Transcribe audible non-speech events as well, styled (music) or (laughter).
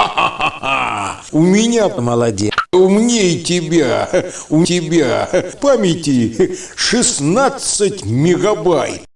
Ха-ха-ха! (laughs) У меня молодец. Умнее тебя. У тебя памяти 16 мегабайт.